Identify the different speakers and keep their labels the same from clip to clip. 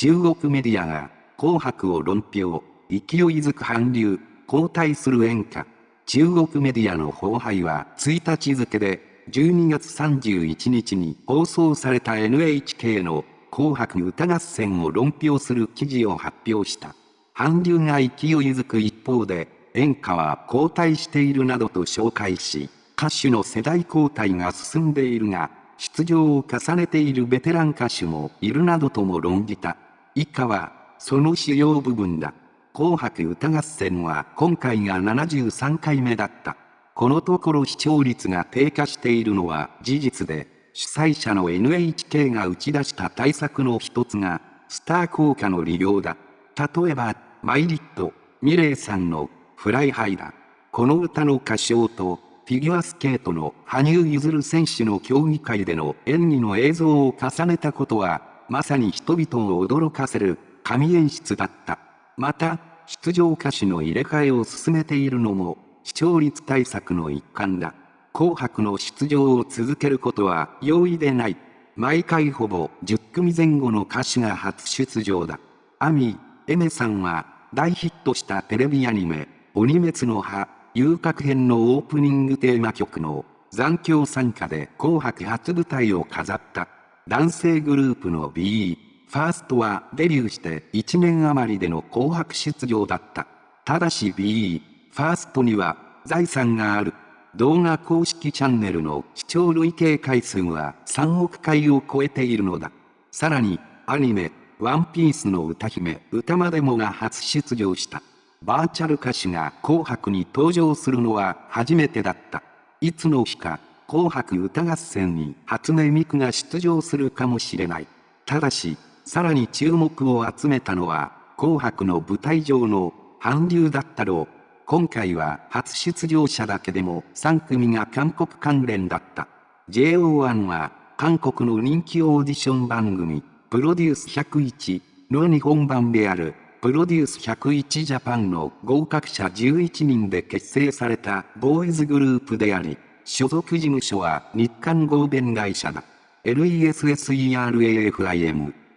Speaker 1: 中国メディアが、紅白を論評、勢いづく韓流、交代する演歌。中国メディアの崩敗は1日付で、12月31日に放送された NHK の紅白歌合戦を論評する記事を発表した。韓流が勢いづく一方で、演歌は交代しているなどと紹介し、歌手の世代交代が進んでいるが、出場を重ねているベテラン歌手もいるなどとも論じた。以下は、その主要部分だ。紅白歌合戦は今回が73回目だった。このところ視聴率が低下しているのは事実で、主催者の NHK が打ち出した対策の一つが、スター効果の利用だ。例えば、 milet、ミレイさんの Fly High だ。この歌の歌唱と、フィギュアスケートの羽生結弦選手の競技会での演技の映像を重ねたことは、まさに人々を驚かせる神演出だった。また、出場歌手の入れ替えを進めているのも、視聴率対策の一環だ。紅白の出場を続けることは容易でない。毎回ほぼ10組前後の歌手が初出場だ。アミ、エメさんは大ヒットしたテレビアニメ、鬼滅の葉、遊郭編のオープニングテーマ曲の残響参加で紅白初舞台を飾った。男性グループの BE、ファーストはデビューして1年余りでの紅白出場だった。ただし BE、ファーストには財産がある。動画公式チャンネルの視聴累計回数は3億回を超えているのだ。さらに、アニメ、ワンピースの歌姫、歌までもが初出場した。バーチャル歌手が紅白に登場するのは初めてだった。いつの日か、紅白歌合戦に初音ミクが出場するかもしれない。ただし、さらに注目を集めたのは、紅白の舞台上の韓流だったろう。今回は初出場者だけでも3組が韓国関連だった。JO1 は韓国の人気オーディション番組、プロデュース101の日本版である、プロデュース101ジャパンの合格者11人で結成されたボーイズグループであり、所属事務所は日韓合弁会社だ。LESSERAFIM、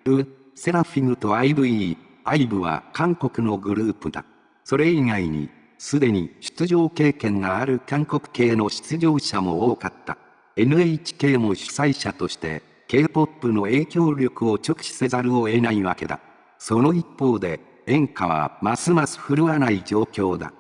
Speaker 1: ウ、セラフィムと IVE、IVE は韓国のグループだ。それ以外に、すでに出場経験がある韓国系の出場者も多かった。NHK も主催者として、K-POP の影響力を直視せざるを得ないわけだ。その一方で、演歌はますます振るわない状況だ。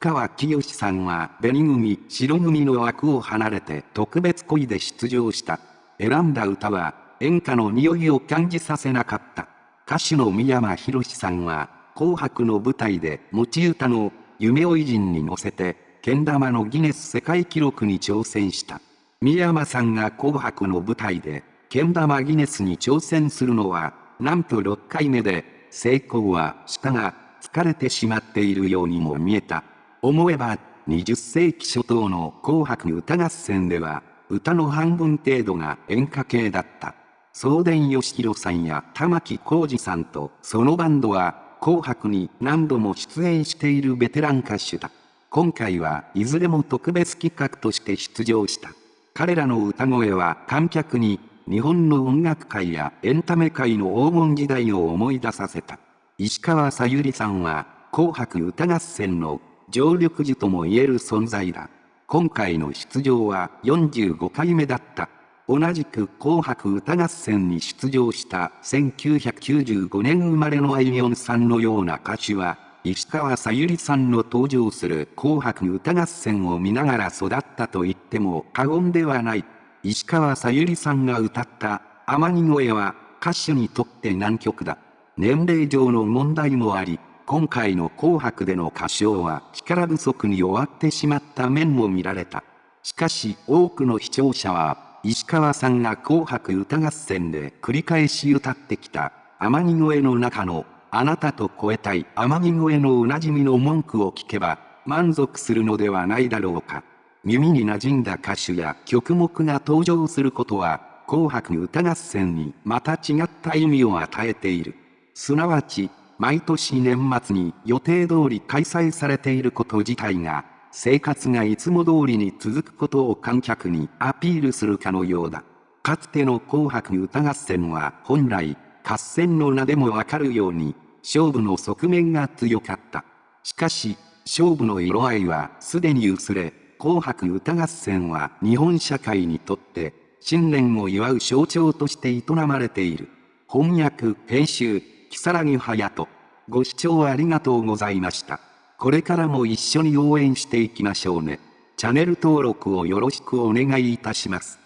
Speaker 1: 川きよしさんは紅組、白組の枠を離れて特別恋で出場した。選んだ歌は演歌の匂いを感じさせなかった。歌手の三山ひろしさんは紅白の舞台で持ち歌の夢追い人に乗せて、けん玉のギネス世界記録に挑戦した。宮山さんが紅白の舞台で、けん玉ギネスに挑戦するのは、なんと6回目で、成功はしたが、疲れてしまっているようにも見えた。思えば、20世紀初頭の紅白歌合戦では、歌の半分程度が演歌系だった。送電義弘さんや玉置浩二さんとそのバンドは紅白に何度も出演しているベテラン歌手だ。今回はいずれも特別企画として出場した。彼らの歌声は観客に日本の音楽界やエンタメ界の黄金時代を思い出させた。石川さゆりさんは紅白歌合戦の常緑樹とも言える存在だ。今回の出場は45回目だった。同じく紅白歌合戦に出場した1995年生まれのあいみょんさんのような歌手は、石川さゆりさんの登場する紅白歌合戦を見ながら育ったと言っても過言ではない。石川さゆりさんが歌った天城声は歌手にとって難曲だ。年齢上の問題もあり、今回の紅白での歌唱は力不足に終わってしまった面も見られた。しかし多くの視聴者は石川さんが紅白歌合戦で繰り返し歌ってきた、天城越えの中の、あなたと超えたい天城越えのおなじみの文句を聞けば、満足するのではないだろうか。耳に馴染んだ歌手や曲目が登場することは、紅白歌合戦にまた違った意味を与えている。すなわち、毎年年末に予定通り開催されていること自体が、生活がいつも通りに続くことを観客にアピールするかのようだ。かつての紅白歌合戦は本来、合戦の名でもわかるように、勝負の側面が強かった。しかし、勝負の色合いはすでに薄れ、紅白歌合戦は日本社会にとって、新年を祝う象徴として営まれている。翻訳、編集、如月隼人。ご視聴ありがとうございました。これからも一緒に応援していきましょうね。チャンネル登録をよろしくお願いいたします。